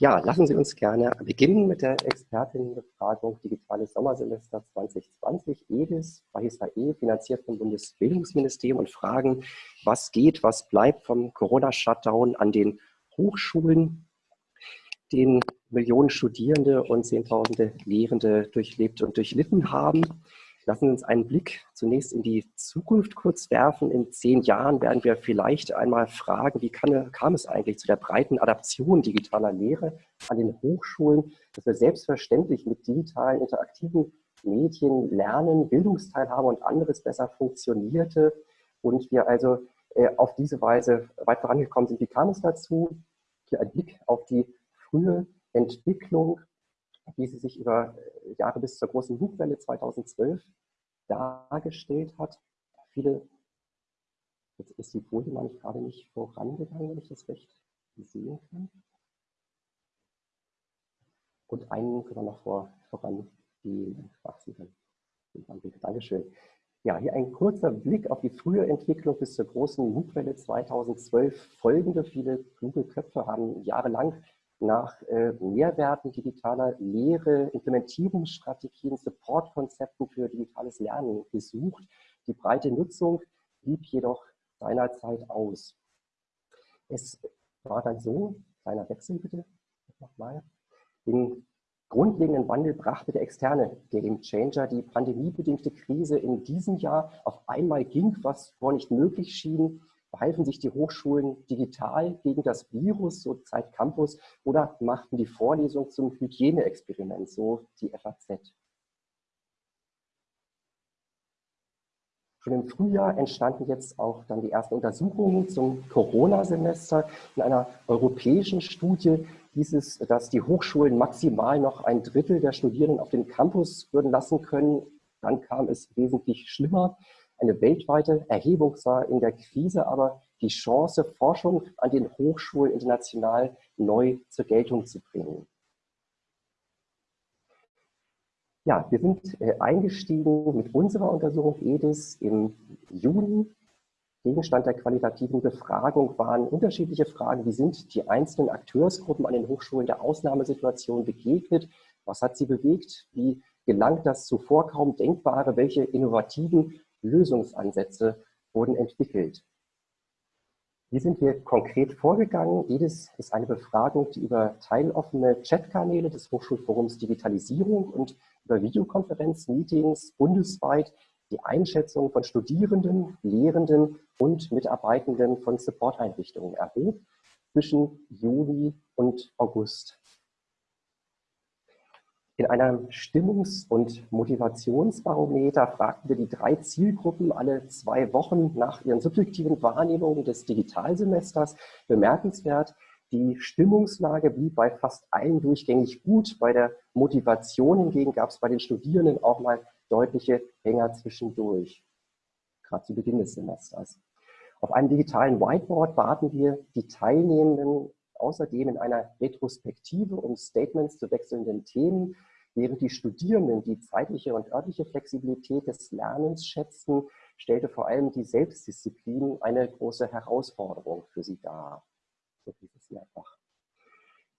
Ja, lassen Sie uns gerne beginnen mit der Expertinnenbefragung Digitales Sommersemester 2020, EDIS, E, finanziert vom Bundesbildungsministerium und fragen, was geht, was bleibt vom Corona-Shutdown an den Hochschulen, den Millionen Studierende und Zehntausende Lehrende durchlebt und durchlitten haben. Lassen Sie uns einen Blick zunächst in die Zukunft kurz werfen. In zehn Jahren werden wir vielleicht einmal fragen, wie kann, kam es eigentlich zu der breiten Adaption digitaler Lehre an den Hochschulen, dass wir selbstverständlich mit digitalen, interaktiven Medien lernen, Bildungsteilhabe und anderes besser funktionierte und wir also äh, auf diese Weise weit vorangekommen sind. Wie kam es dazu? Hier ein Blick auf die frühe Entwicklung wie sie sich über äh, Jahre bis zur großen Buchwelle 2012 dargestellt hat. Viele, jetzt ist die Folie mal nicht gerade nicht vorangegangen, wenn ich das recht sehen kann. Und einen können wir noch vor, voran gehen. Ach, Sie können. Dankeschön. Ja, hier ein kurzer Blick auf die frühe Entwicklung bis zur großen MOOC-Welle 2012. Folgende viele kluge Köpfe haben jahrelang nach äh, Mehrwerten digitaler Lehre, Implementierungsstrategien, Supportkonzepten für digitales Lernen gesucht. Die breite Nutzung blieb jedoch seinerzeit aus. Es war dann so, kleiner Wechsel bitte, nochmal, den grundlegenden Wandel brachte der externe Game Changer, die pandemiebedingte Krise in diesem Jahr. Auf einmal ging, was vorher nicht möglich schien, Behalfen sich die Hochschulen digital gegen das Virus, so Zeit Campus, oder machten die Vorlesung zum Hygieneexperiment, so die FAZ? Schon im Frühjahr entstanden jetzt auch dann die ersten Untersuchungen zum Corona-Semester. In einer europäischen Studie hieß es, dass die Hochschulen maximal noch ein Drittel der Studierenden auf den Campus würden lassen können. Dann kam es wesentlich schlimmer. Eine weltweite Erhebung sah in der Krise aber die Chance, Forschung an den Hochschulen international neu zur Geltung zu bringen. Ja, wir sind äh, eingestiegen mit unserer Untersuchung EDIS im Juni. Gegenstand der qualitativen Befragung waren unterschiedliche Fragen. Wie sind die einzelnen Akteursgruppen an den Hochschulen der Ausnahmesituation begegnet? Was hat sie bewegt? Wie gelangt das zuvor kaum Denkbare? Welche innovativen Lösungsansätze wurden entwickelt. Wie sind wir konkret vorgegangen? Jedes ist eine Befragung, die über teiloffene Chatkanäle des Hochschulforums Digitalisierung und über Videokonferenzmeetings bundesweit die Einschätzung von Studierenden, Lehrenden und Mitarbeitenden von Supporteinrichtungen erhob zwischen Juli und August in einem Stimmungs- und Motivationsbarometer fragten wir die drei Zielgruppen alle zwei Wochen nach ihren subjektiven Wahrnehmungen des Digitalsemesters. Bemerkenswert, die Stimmungslage blieb bei fast allen durchgängig gut. Bei der Motivation hingegen gab es bei den Studierenden auch mal deutliche Hänger zwischendurch, gerade zu Beginn des Semesters. Auf einem digitalen Whiteboard baten wir die Teilnehmenden außerdem in einer Retrospektive um Statements zu wechselnden Themen, während die Studierenden die zeitliche und örtliche Flexibilität des Lernens schätzten, stellte vor allem die Selbstdisziplin eine große Herausforderung für sie dar. So hieß es mehrfach.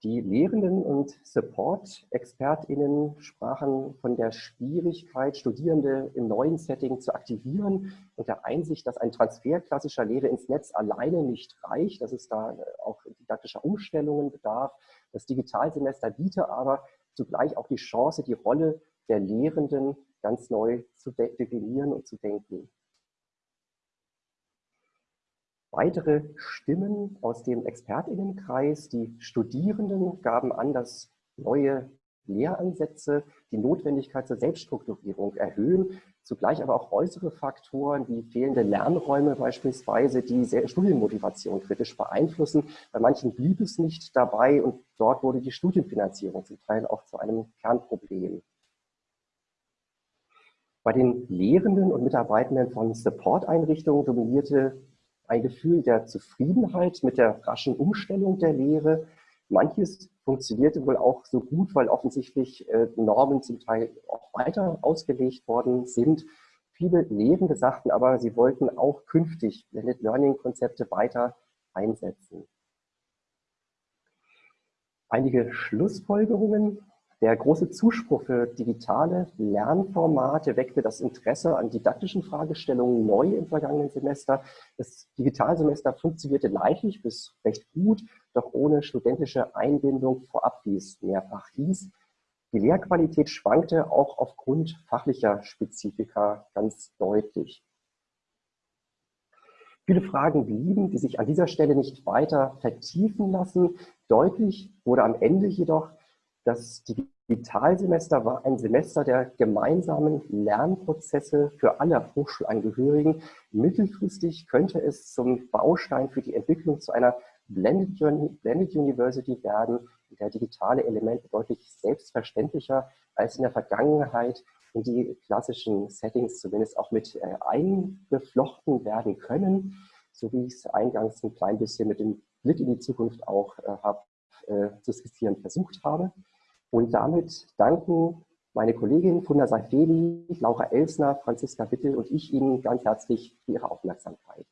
Die Lehrenden und Support-ExpertInnen sprachen von der Schwierigkeit, Studierende im neuen Setting zu aktivieren und der Einsicht, dass ein Transfer klassischer Lehre ins Netz alleine nicht reicht, dass es da auch didaktischer Umstellungen bedarf. Das Digitalsemester biete aber zugleich auch die Chance, die Rolle der Lehrenden ganz neu zu definieren und zu denken. Weitere Stimmen aus dem Expertinnenkreis, die Studierenden gaben an, dass neue Lehransätze die Notwendigkeit zur Selbststrukturierung erhöhen, zugleich aber auch äußere Faktoren wie fehlende Lernräume beispielsweise die Studienmotivation kritisch beeinflussen. Bei manchen blieb es nicht dabei und dort wurde die Studienfinanzierung zum Teil auch zu einem Kernproblem. Bei den Lehrenden und Mitarbeitenden von Support-Einrichtungen dominierte ein Gefühl der Zufriedenheit mit der raschen Umstellung der Lehre. Manches funktionierte wohl auch so gut, weil offensichtlich äh, Normen zum Teil auch weiter ausgelegt worden sind. Viele Lehrende sagten aber, sie wollten auch künftig Blended Learning Konzepte weiter einsetzen. Einige Schlussfolgerungen. Der große Zuspruch für digitale Lernformate weckte das Interesse an didaktischen Fragestellungen neu im vergangenen Semester. Das Digitalsemester funktionierte leidlich bis recht gut, doch ohne studentische Einbindung vorab, wie es mehrfach hieß. Die Lehrqualität schwankte auch aufgrund fachlicher Spezifika ganz deutlich. Viele Fragen blieben, die sich an dieser Stelle nicht weiter vertiefen lassen. Deutlich wurde am Ende jedoch, das Digitalsemester war ein Semester der gemeinsamen Lernprozesse für alle Hochschulangehörigen. Mittelfristig könnte es zum Baustein für die Entwicklung zu einer Blended, Blended University werden, in der digitale Elemente deutlich selbstverständlicher als in der Vergangenheit in die klassischen Settings zumindest auch mit äh, eingeflochten werden können, so wie ich es eingangs ein klein bisschen mit dem Blick in die Zukunft auch äh, hab, äh, zu skizzieren versucht habe. Und damit danken meine Kollegin Funda Seifeli, Laura Elsner, Franziska Wittel und ich Ihnen ganz herzlich für Ihre Aufmerksamkeit.